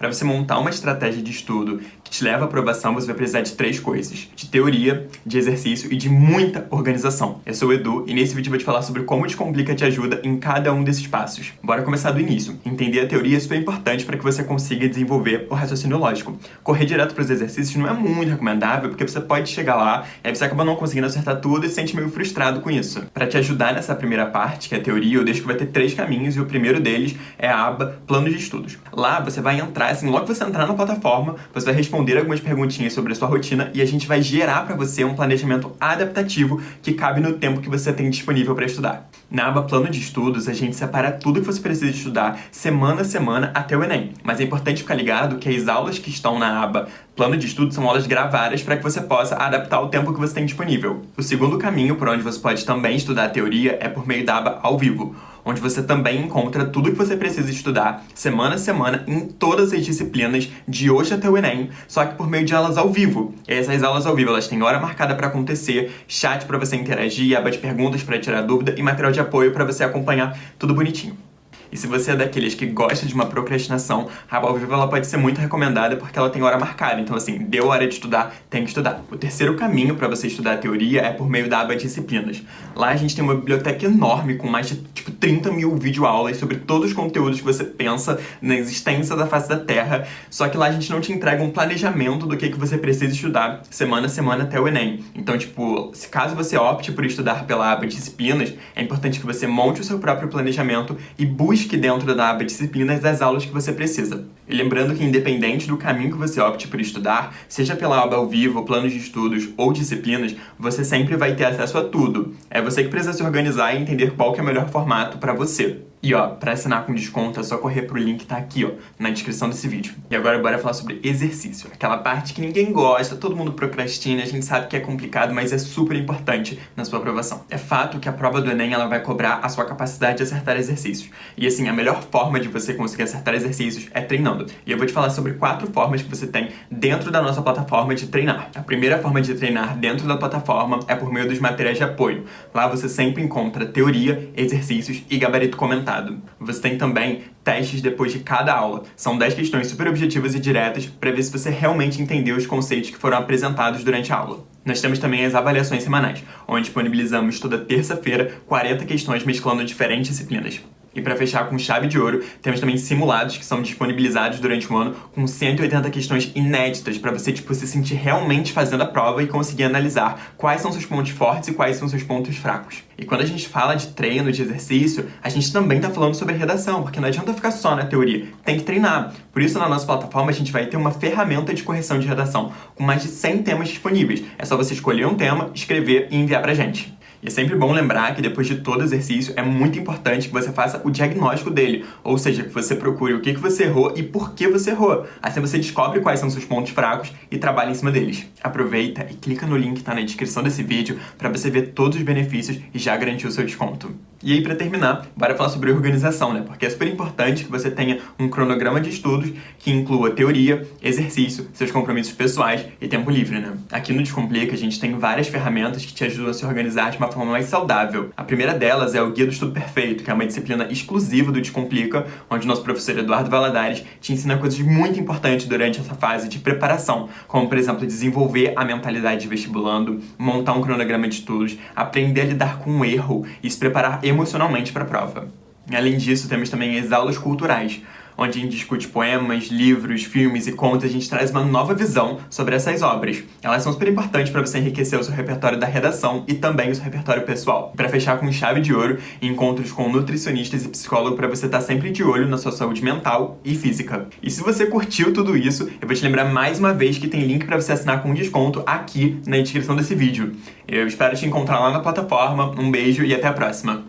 Para você montar uma estratégia de estudo te leva à aprovação, você vai precisar de três coisas. De teoria, de exercício e de muita organização. Eu sou o Edu e nesse vídeo eu vou te falar sobre como Descomplica te ajuda em cada um desses passos. Bora começar do início. Entender a teoria é super importante para que você consiga desenvolver o raciocínio lógico. Correr direto para os exercícios não é muito recomendável porque você pode chegar lá e aí você acaba não conseguindo acertar tudo e se sente meio frustrado com isso. Para te ajudar nessa primeira parte, que é a teoria, eu deixo que vai ter três caminhos e o primeiro deles é a aba Plano de Estudos. Lá você vai entrar assim, logo que você entrar na plataforma, você vai responder algumas perguntinhas sobre a sua rotina e a gente vai gerar para você um planejamento adaptativo que cabe no tempo que você tem disponível para estudar. Na aba Plano de Estudos, a gente separa tudo que você precisa estudar semana a semana até o Enem. Mas é importante ficar ligado que as aulas que estão na aba Plano de Estudos são aulas gravadas para que você possa adaptar o tempo que você tem disponível. O segundo caminho por onde você pode também estudar a teoria é por meio da aba Ao Vivo onde você também encontra tudo que você precisa estudar semana a semana em todas as disciplinas de hoje até o Enem, só que por meio de aulas ao vivo. E essas aulas ao vivo, elas têm hora marcada para acontecer, chat para você interagir, aba de perguntas para tirar dúvida e material de apoio para você acompanhar tudo bonitinho. E se você é daqueles que gosta de uma procrastinação, a ao vivo ela pode ser muito recomendada porque ela tem hora marcada. Então, assim, deu hora de estudar, tem que estudar. O terceiro caminho para você estudar a teoria é por meio da aba disciplinas. Lá a gente tem uma biblioteca enorme com mais de, tipo, 30 mil videoaulas sobre todos os conteúdos que você pensa na existência da face da Terra. Só que lá a gente não te entrega um planejamento do que, que você precisa estudar semana a semana até o Enem. Então, tipo, se caso você opte por estudar pela aba disciplinas, é importante que você monte o seu próprio planejamento e busque busque dentro da aba disciplinas as aulas que você precisa. E lembrando que independente do caminho que você opte por estudar, seja pela aba ao vivo, planos de estudos ou disciplinas, você sempre vai ter acesso a tudo. É você que precisa se organizar e entender qual é o melhor formato para você. E ó, para assinar com desconto é só correr pro link que tá aqui, ó, na descrição desse vídeo. E agora bora falar sobre exercício. Aquela parte que ninguém gosta, todo mundo procrastina, a gente sabe que é complicado, mas é super importante na sua aprovação. É fato que a prova do Enem, ela vai cobrar a sua capacidade de acertar exercícios. E assim, a melhor forma de você conseguir acertar exercícios é treinando. E eu vou te falar sobre quatro formas que você tem dentro da nossa plataforma de treinar. A primeira forma de treinar dentro da plataforma é por meio dos materiais de apoio. Lá você sempre encontra teoria, exercícios e gabarito comentado você tem também testes depois de cada aula. São 10 questões super objetivas e diretas para ver se você realmente entendeu os conceitos que foram apresentados durante a aula. Nós temos também as avaliações semanais, onde disponibilizamos toda terça-feira 40 questões mesclando diferentes disciplinas. E para fechar com chave de ouro, temos também simulados que são disponibilizados durante o ano com 180 questões inéditas para você tipo, se sentir realmente fazendo a prova e conseguir analisar quais são seus pontos fortes e quais são seus pontos fracos. E quando a gente fala de treino, de exercício, a gente também está falando sobre redação, porque não adianta ficar só na teoria, tem que treinar. Por isso, na nossa plataforma, a gente vai ter uma ferramenta de correção de redação, com mais de 100 temas disponíveis. É só você escolher um tema, escrever e enviar pra gente. E é sempre bom lembrar que depois de todo exercício é muito importante que você faça o diagnóstico dele, ou seja, que você procure o que, você errou e por que você errou. Assim você descobre quais são seus pontos fracos e trabalha em cima deles. Aproveita e clica no link que está na descrição desse vídeo para você ver todos os benefícios e já garantir o seu desconto. E aí, para terminar, bora falar sobre organização, né? Porque é super importante que você tenha um cronograma de estudos que inclua teoria, exercício, seus compromissos pessoais e tempo livre, né? Aqui no Descomplica, a gente tem várias ferramentas que te ajudam a se organizar de uma forma mais saudável. A primeira delas é o Guia do Estudo Perfeito, que é uma disciplina exclusiva do Descomplica, onde nosso professor Eduardo Valadares te ensina coisas muito importantes durante essa fase de preparação, como, por exemplo, desenvolver a mentalidade de vestibulando, montar um cronograma de estudos, aprender a lidar com o erro e se preparar emocionalmente para a prova. Além disso, temos também as aulas culturais, onde a gente discute poemas, livros, filmes e contos, a gente traz uma nova visão sobre essas obras. Elas são super importantes para você enriquecer o seu repertório da redação e também o seu repertório pessoal. Para fechar com chave de ouro, encontros com nutricionistas e psicólogos para você estar tá sempre de olho na sua saúde mental e física. E se você curtiu tudo isso, eu vou te lembrar mais uma vez que tem link para você assinar com desconto aqui na descrição desse vídeo. Eu espero te encontrar lá na plataforma, um beijo e até a próxima!